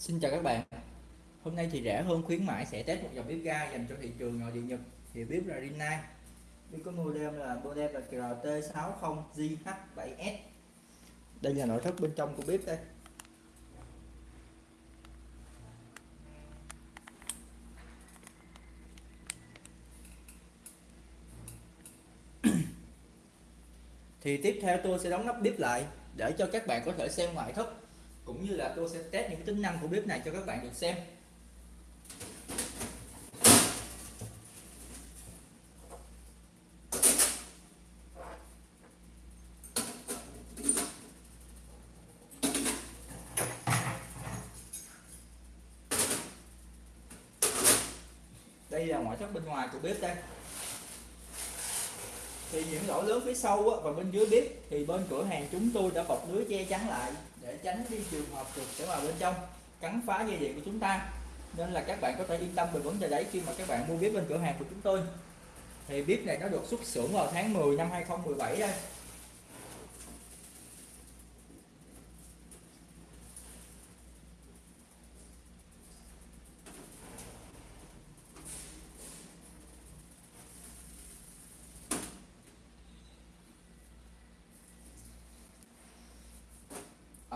Xin chào các bạn. Hôm nay thì rẻ hơn khuyến mãi sẽ test một dòng bếp ga dành cho thị trường nội địa Nhật thì bếp là Rinnai bếp có model là model là KRT60JH7S đây là nội thất bên trong của bếp đây. Thì tiếp theo tôi sẽ đóng nắp bếp lại để cho các bạn có thể xem ngoại thất cũng như là tôi sẽ test những tính năng của bếp này cho các bạn được xem. Đây là ngoại thất bên ngoài của bếp đây thì những lỗ lớn phía sau và bên dưới bếp, thì bên cửa hàng chúng tôi đã bọc lưới che chắn lại để tránh đi trường hợp chuột sẽ vào bên trong, cắn phá dây điện của chúng ta. Nên là các bạn có thể yên tâm về vấn đề đấy khi mà các bạn mua bếp bên cửa hàng của chúng tôi. Thì bếp này nó được xuất xưởng vào tháng 10 năm 2017 đây.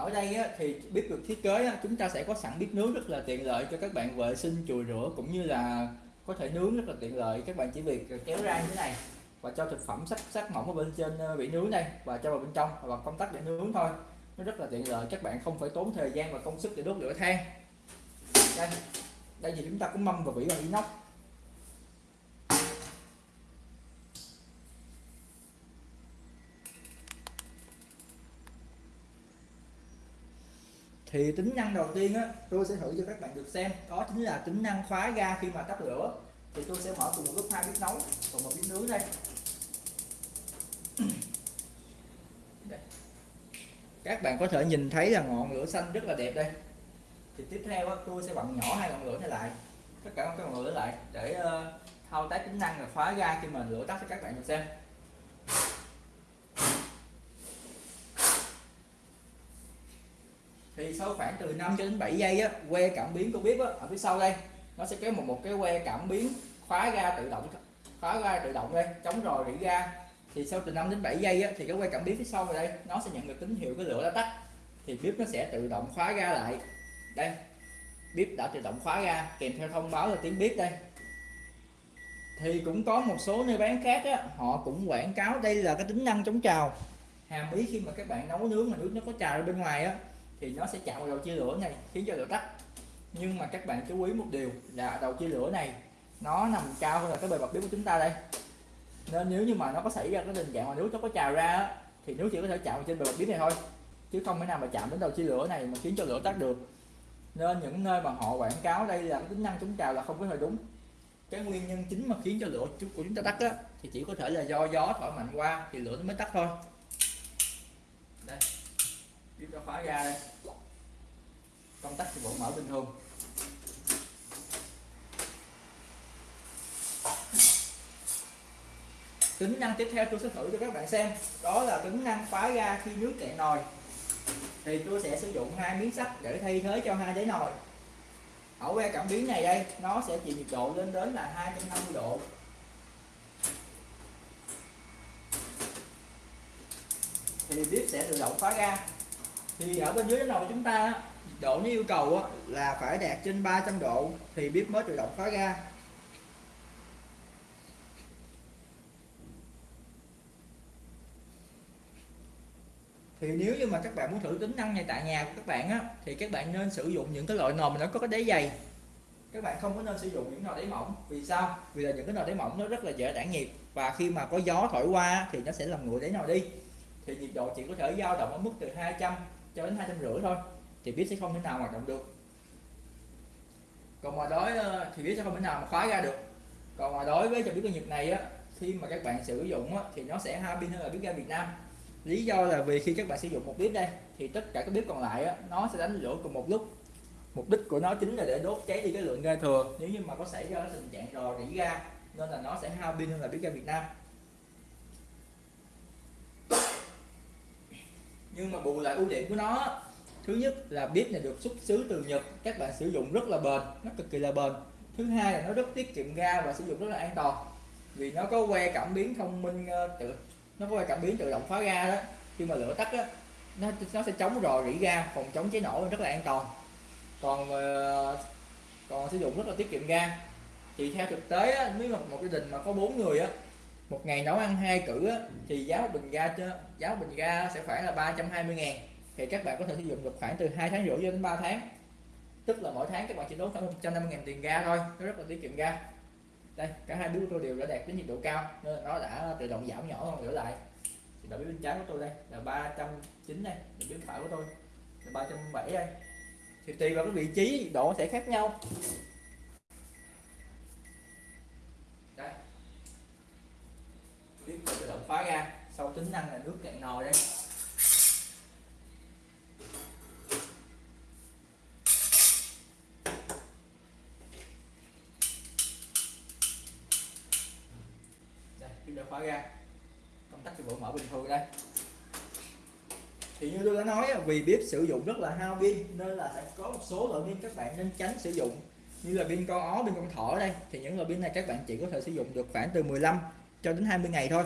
Ở đây á, thì bếp được thiết kế á, chúng ta sẽ có sẵn bếp nướng rất là tiện lợi cho các bạn vệ sinh chùi rửa cũng như là có thể nướng rất là tiện lợi. Các bạn chỉ việc kéo ra như thế này và cho thực phẩm sắc sắc mỏng ở bên trên ờ, bị nướng đây và cho vào bên trong và công tắc để nướng thôi. Nó rất là tiện lợi các bạn không phải tốn thời gian và công sức để đốt lửa than. Đây đây thì chúng ta cũng mâm và vỉ bằng inox thì tính năng đầu tiên á tôi sẽ thử cho các bạn được xem. Đó chính là tính năng khóa ga khi mà tắt lửa. Thì tôi sẽ mở cùng một lúc hai bếp nấu và một bếp nướng đây. Các bạn có thể nhìn thấy là ngọn lửa xanh rất là đẹp đây. Thì tiếp theo á, tôi sẽ bật nhỏ hai ngọn lửa này lại. Tất cả các ngọn lửa lại để ờ, thao tác tính năng là khóa ga khi mà lửa tắt cho các bạn được xem. Thì sau khoảng từ 5 cho đến 7 giây á que cảm biến của bếp á, ở phía sau đây nó sẽ kéo một một cái que cảm biến khóa ga tự động khóa ga tự động đây chống rò rỉ ga. Thì sau từ 5 đến 7 giây á, thì cái que cảm biến phía sau này đây nó sẽ nhận được tín hiệu cái lửa đã tắt. Thì bếp nó sẽ tự động khóa ga lại. Đây bếp đã tự động khóa ga kèm theo thông báo là tiếng bếp đây. Thì cũng có một số nơi bán khác á, họ cũng quảng cáo đây là cái tính năng chống trào. Hàm ý khi mà các bạn nấu nướng mà nước nó có trào ra bên ngoài á thì nó sẽ chạm vào đầu chia lửa này khiến cho lửa tắt. Nhưng mà các bạn chú ý một điều là đầu chia lửa này nó nằm cao hơn là cái bề mặt bếp của chúng ta đây. Nên nếu như mà nó có xảy ra cái tình trạng mà nước nó có trào ra thì nước chỉ có thể chạm vào trên bề mặt bếp này thôi chứ không thể nào mà chạm đến đầu chia lửa này mà khiến cho lửa tắt được. Nên những nơi mà họ quảng cáo đây là cái tính năng chống trào là không có hề đúng. Cái nguyên nhân chính mà khiến cho lửa của chúng ta tắt á, thì chỉ có thể là do gió thổi mạnh qua thì lửa nó mới tắt thôi. Đây tiếp cho khóa ra đây. Công tắc thì vẫn mở bình thường. Tính năng tiếp theo tôi sẽ thử cho các bạn xem. Đó là tính năng khóa ga khi nước cạn nồi. Thì tôi sẽ sử dụng hai miếng sắt để thay thế cho hai đáy nồi. Ở que cảm biến này đây, nó sẽ chịu nhiệt độ lên đến là 250 độ. Thì bếp sẽ tự động khóa ga thì ở bên dưới nồi chúng ta độ nó yêu cầu là phải đạt trên 300 độ thì bếp mới tự động khóa ga. Thì nếu như mà các bạn muốn thử tính năng này tại nhà của các bạn á, thì các bạn nên sử dụng những cái loại nồi mà nó có cái đáy dày. Các bạn không có nên sử dụng những nồi đáy mỏng. Vì sao? Vì là những cái nồi đáy mỏng nó rất là dễ tản nhiệt. Và khi mà có gió thổi qua thì nó sẽ làm nguội đáy nồi đi. Thì nhiệt độ chỉ có thể dao động ở mức từ 200 cho đến hai trăm rưỡi thôi thì bếp sẽ không thể nào hoạt động được. Còn mà đối ờ, thì bếp sẽ không thể nào mà khóa ra được. Còn mà đối với cho biết doanh nghiệp này á khi mà các bạn sử dụng á, thì nó sẽ hai pin hơn là bếp ga Việt Nam. Lý do là vì khi các bạn sử dụng một bếp đây thì tất cả các bếp còn lại á, nó sẽ đánh lửa cùng một lúc. Mục đích của nó chính là để đốt cháy đi cái lượng ga thừa. Nếu như mà có xảy ra tình trạng rò rỉ ga nên là nó sẽ hao pin hơn là bếp ga Việt Nam. Nhưng mà bù lại ưu điểm của nó thứ nhất là bếp này được xuất xứ từ Nhật các bạn sử dụng rất là bền nó cực kỳ là bền. Thứ hai là nó rất tiết kiệm ga và sử dụng rất là an toàn vì nó có que cảm biến thông minh ờ, tự nó có que cảm biến tự động khóa ga đó. Khi mà lửa tắt đó, nó nó sẽ chống rò rỉ ga phòng chống cháy nổ rất là an toàn. Còn ờ, còn sử dụng rất là tiết kiệm ga. Thì theo thực tế á, nếu mà một gia đình mà có bốn người á một ngày nấu ăn hai cử á, thì giá một bình ga cho giá một bình ga sẽ khoảng là 320 ngàn. Thì các bạn có thể sử dụng được khoảng từ 2 tháng rưỡi đến 3 tháng. Tức là mỗi tháng các bạn chỉ đốt khoảng 150 ngàn tiền ga thôi nó rất là tiết kiệm ga. Đây cả hai đứa tôi đều đã đạt đến nhiệt độ cao nên nó đã tự động giảm nhỏ hơn lửa lại. Thì đầu bếp bên trái của tôi đây là 309 này đầu bếp phải của tôi là 307 đây. Thì tùy vào cái vị trí độ sẽ khác nhau đây tiếp tự động khóa ra. Sau tính năng là nước cạn nồi đây. Đây bếp đã khóa ra. Công tắc cái bộ mở bình thường đây. Thì như tôi đã nói vì bếp sử dụng rất là hao pin, nên là sẽ có một số loại pin các bạn nên tránh sử dụng. Như là pin con ó, pin con thỏ đây. Thì những loại pin này các bạn chỉ có thể sử dụng được khoảng từ 15 cho đến 20 ngày thôi.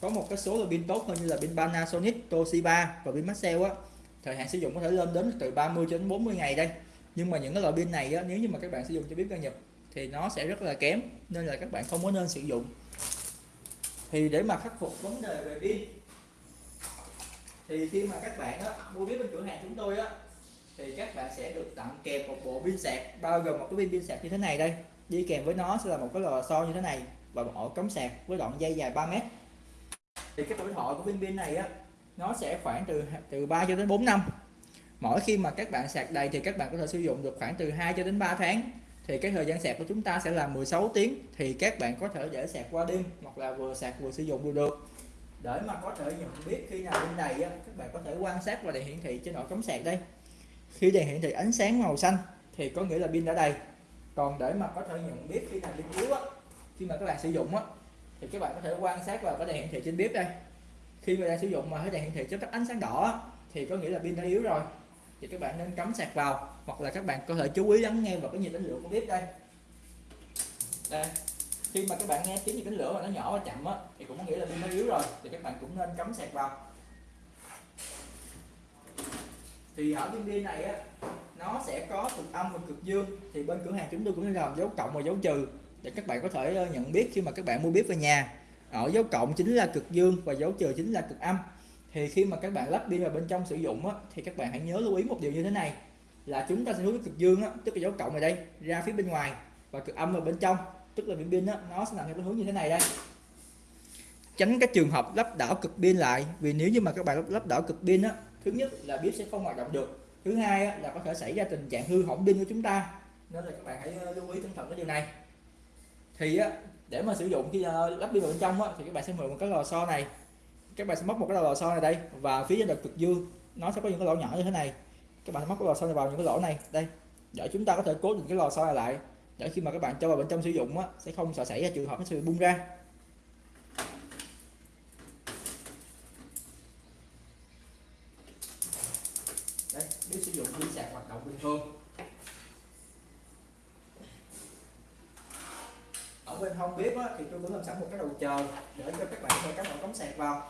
Có một cái số là pin tốt hơn như là pin Panasonic Toshiba và pin Maxell á. Thời hạn sử dụng có thể lên đến từ 30 cho đến 40 ngày đây. Nhưng mà những cái loại pin này á, nếu như mà các bạn sử dụng cho bếp ga Nhật thì nó sẽ rất là kém nên là các bạn không có nên sử dụng. Thì để mà khắc phục vấn đề về pin thì khi mà các bạn á, mua bếp bên cửa hàng chúng tôi á thì các bạn sẽ được tặng kèm một bộ pin sạc bao gồm một cái pin pin sạc như thế này đây. Đi kèm với nó sẽ là một cái lò xo như thế này và một ổ cắm sạc với đoạn dây dài 3 mét. Thì cái tuổi thọ của viên pin này á nó sẽ khoảng từ từ 3 cho đến 4 năm. Mỗi khi mà các bạn sạc đầy thì các bạn có thể sử dụng được khoảng từ 2 cho đến 3 tháng. Thì cái thời gian sạc của chúng ta sẽ là 16 tiếng thì các bạn có thể để sạc qua đêm hoặc là vừa sạc vừa sử dụng đều được. Để mà có thể nhận biết khi nào pin đầy á, các bạn có thể quan sát và đèn hiển thị trên ổ cắm sạc đây. Khi đèn hiển thị ánh sáng màu xanh thì có nghĩa là pin đã đầy. Còn để mà có thể nhận biết khi nào pin khi mà các bạn sử dụng á, thì các bạn có thể quan sát vào cái đèn hiển thị trên bếp đây. Khi mà đang sử dụng mà thấy đèn hiển thị chớp tắt ánh sáng đỏ thì có nghĩa là pin đã yếu rồi. Thì các bạn nên cắm sạc vào, hoặc là các bạn có thể chú ý lắng nghe vào cái nhiệt đánh lửa của bếp đây. Đây, khi mà các bạn nghe tiếng như đánh lửa mà nó nhỏ và chậm á, thì cũng có nghĩa là pin nó yếu rồi, thì các bạn cũng nên cắm sạc vào. Thì ở viên pin này á, nó sẽ có cực âm và cực dương. Thì bên cửa hàng chúng tôi cũng sẽ làm dấu cộng và dấu trừ để các bạn có thể ờ, nhận biết khi mà các bạn mua bếp về nhà ở dấu cộng chính là cực dương và dấu trừ chính là cực âm. Thì khi mà các bạn lắp pin vào bên trong sử dụng á, thì các bạn hãy nhớ lưu ý một điều như thế này là chúng ta sẽ hướng cực dương á, tức là dấu cộng ở đây ra phía bên ngoài và cực âm ở bên trong. Tức là viên pin á, nó sẽ nằm theo hướng như thế này đây. Tránh cái trường hợp lắp đảo cực pin lại vì nếu như mà các bạn lắp đảo cực pin á thứ nhất là bếp sẽ không hoạt động được. Thứ hai á, là có thể xảy ra tình trạng hư hỏng pin của chúng ta. Nên là các bạn hãy ờ, lưu ý tinh thần cái điều này thì á, để mà sử dụng khi ờ, lắp pin vào bên trong á, thì các bạn sẽ mượn một cái lò xo này. Các bạn sẽ móc một cái lò xo này đây và phía trên đợt cực dương. Nó sẽ có những cái lỗ nhỏ như thế này. Các bạn móc cái lò xo này vào những cái lỗ này đây. Để chúng ta có thể cố định cái lò xo này lại. Để khi mà các bạn cho vào bên trong sử dụng á, sẽ không sợ xảy ra trường hợp nó sẽ bung ra. Đây nếu sử dụng pin sạc hoạt động bình thường ở bên không biết á, thì tôi cũng làm sẵn một cái đầu chờ để cho các bạn thay các bạn cắm sạc vào.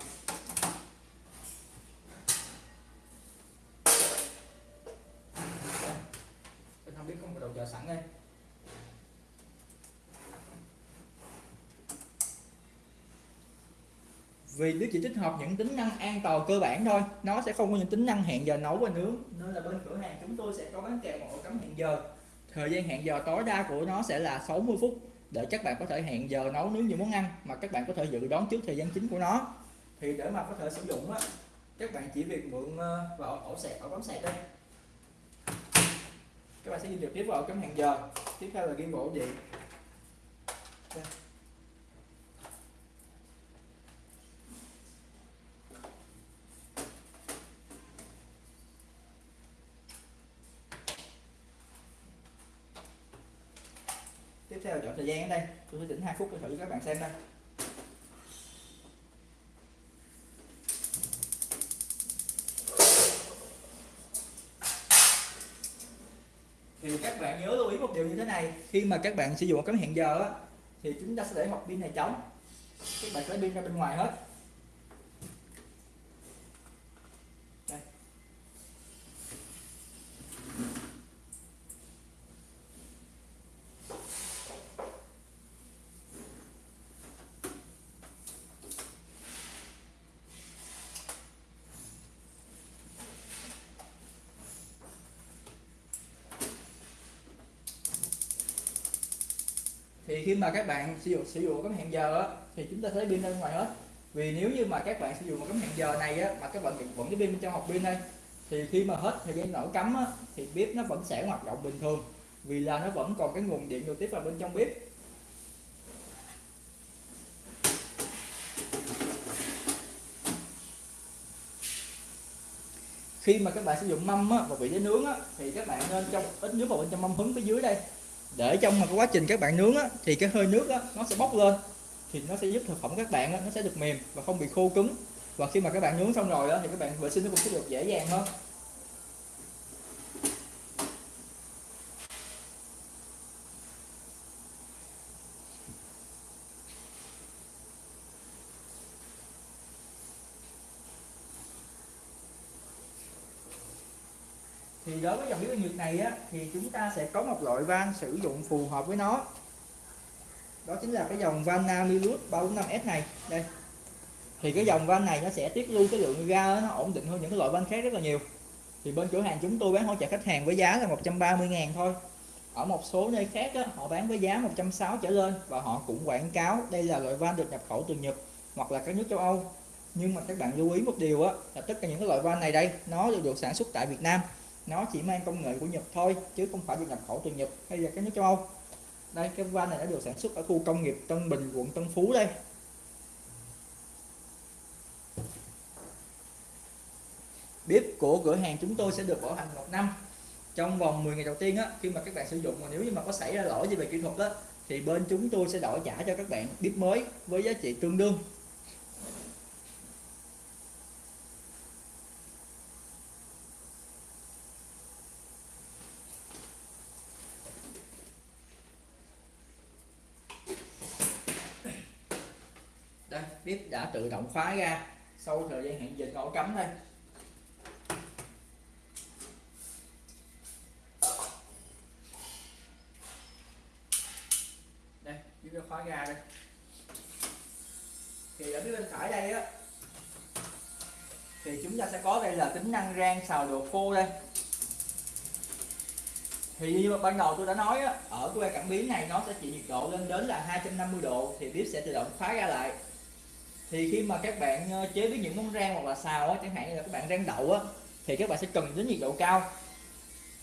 Bên biết không có một đầu chờ sẵn đây. Vì bếp chỉ tích hợp những tính năng an toàn cơ bản thôi nó sẽ không có những tính năng hẹn giờ nấu và nướng. Nên là bên cửa hàng chúng tôi sẽ có bán kèm một cắm hẹn giờ. Thời gian hẹn giờ tối đa của nó sẽ là 60 phút để các bạn có thể hẹn giờ nấu nướng những món ăn, mà các bạn có thể dự đoán trước thời gian chính của nó. Thì để mà có thể sử dụng á, các bạn chỉ việc mượn ờ, vào ổ sạc, ổ cắm sạc đây. Các bạn sẽ di trực tiếp vào cắm hẹn giờ. Tiếp theo là ghi bộ gì đây. tiếp theo chọn thời gian ở đây. Tôi sẽ chỉnh 2 phút để thử các bạn xem đây. Thì các bạn nhớ lưu ý một điều như thế này khi mà các bạn sử dụng cắm hẹn giờ á, thì chúng ta sẽ để một pin này trống. Các bạn sẽ pin ra bên ngoài hết. Thì khi mà các bạn sử dụng sử dụng cắm hẹn giờ á, thì chúng ta thấy pin ra bên ngoài hết. Vì nếu như mà các bạn sử dụng một cắm hẹn giờ này á, mà các bạn vẫn cái pin trong hộp pin đây thì khi mà hết thời gian nổ cắm á, thì bếp nó vẫn sẽ hoạt động bình thường. Vì là nó vẫn còn cái nguồn điện trực tiếp vào bên trong bếp. Khi mà các bạn sử dụng mâm á, và vị để nướng á, thì các bạn nên trong ít nước vào bên trong mâm hứng phía dưới đây để trong mà cái quá trình các bạn nướng á, thì cái hơi nước á, nó sẽ bốc lên thì nó sẽ giúp thực phẩm các bạn á, nó sẽ được mềm và không bị khô cứng. Và khi mà các bạn nướng xong rồi á, thì các bạn vệ sinh nó cũng sẽ được dễ dàng hơn. Thì đối với dòng bếp nhiệt này á thì chúng ta sẽ có một loại van sử dụng phù hợp với nó. Đó chính là cái dòng van Namilus 345S này. Đây. Thì cái dòng van này nó sẽ tiết lưu cái lượng ga nó ổn định hơn những cái loại van khác rất là nhiều. Thì bên cửa hàng chúng tôi bán hỗ trợ khách hàng với giá là 130 ngàn thôi. Ở một số nơi khác á, họ bán với giá 160 trở lên và họ cũng quảng cáo đây là loại van được nhập khẩu từ Nhật hoặc là các nước châu Âu. Nhưng mà các bạn lưu ý một điều á là tất cả những cái loại van này đây nó đều được sản xuất tại Việt Nam nó chỉ mang công nghệ của Nhật thôi, chứ không phải được nhập khẩu từ Nhật hay là các nước châu Âu. Đây, cái van này đã được sản xuất ở khu công nghiệp Tân Bình, quận Tân Phú đây. Bếp của cửa hàng chúng tôi sẽ được bảo hành một năm. Trong vòng 10 ngày đầu tiên á, khi mà các bạn sử dụng mà nếu như mà có xảy ra lỗi gì về kỹ thuật á, thì bên chúng tôi sẽ đổi trả cho các bạn bếp mới với giá trị tương đương. Đây bếp đã tự động khóa ra sau thời gian hẹn dịch ổ cắm đây đây bếp đã khóa ra đây. Thì ở phía bên phải đây á thì chúng ta sẽ có đây là tính năng rang xào đồ khô đây. Thì như ban đầu tôi đã nói á, ở cái que cảm biến này nó sẽ chịu nhiệt độ lên đến là 250 độ thì bếp sẽ tự động khóa ra lại thì khi mà các bạn ờ, chế biến những món rang hoặc là xào á, chẳng hạn như là các bạn rang đậu á thì các bạn sẽ cần đến nhiệt độ cao.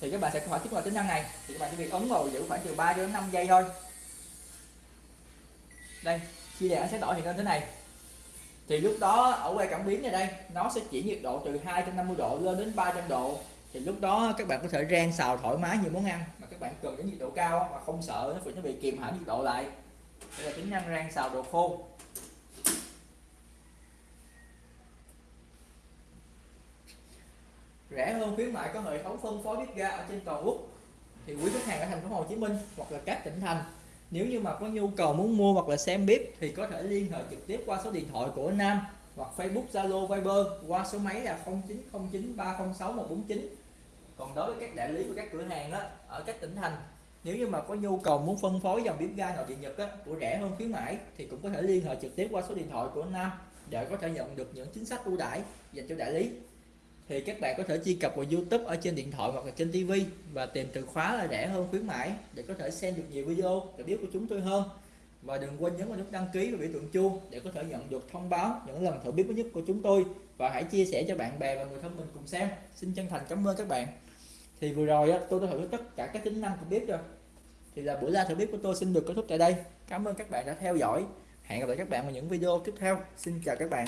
Thì các bạn sẽ phải kích hoạt tính năng này. Thì các bạn chỉ việc ấn vào giữ khoảng từ 3 đến 5 giây thôi. Đây khi đèn sẽ đổi hiện lên thế này thì lúc đó ở quay cảm biến này đây nó sẽ chỉ nhiệt độ từ 250 độ lên đến 300 độ. Thì lúc đó các bạn có thể rang xào thoải mái nhiều món ăn mà các bạn cần đến nhiệt độ cao mà không sợ nó bị nó bị kìm hãm nhiệt độ lại. Đây là tính năng rang xào đồ khô. Rẻ hơn khuyến mại có hệ thống phân phối bếp ga ở trên toàn quốc. Thì quý khách hàng ở thành phố Hồ Chí Minh hoặc là các tỉnh thành nếu như mà có nhu cầu muốn mua hoặc là xem bếp thì có thể liên hệ trực tiếp qua số điện thoại của Nam hoặc Facebook Zalo Viber qua số máy là 0909 306 149 còn đối với các đại lý của các cửa hàng đó ở các tỉnh thành nếu như mà có nhu cầu muốn phân phối dòng bếp ga nội địa Nhật á, của rẻ hơn khuyến mãi thì cũng có thể liên hệ trực tiếp qua số điện thoại của Nam để có thể nhận được những chính sách ưu đãi dành cho đại lý thì các bạn có thể truy cập vào YouTube ở trên điện thoại hoặc là trên TV và tìm từ khóa là rẻ hơn khuyến mãi để có thể xem được nhiều video để biết của chúng tôi hơn. Và đừng quên nhấn vào nút đăng ký và biểu tượng chuông để có thể nhận được thông báo những lần thử biết mới nhất của chúng tôi. Và hãy chia sẻ cho bạn bè và người thân mình cùng xem. Xin chân thành cảm ơn các bạn. Thì vừa rồi á, tôi đã thử tất cả các tính năng của bếp rồi. Thì là buổi ra thử bếp của tôi xin được kết thúc tại đây. Cảm ơn các bạn đã theo dõi. Hẹn gặp lại các bạn vào những video tiếp theo. Xin chào các bạn.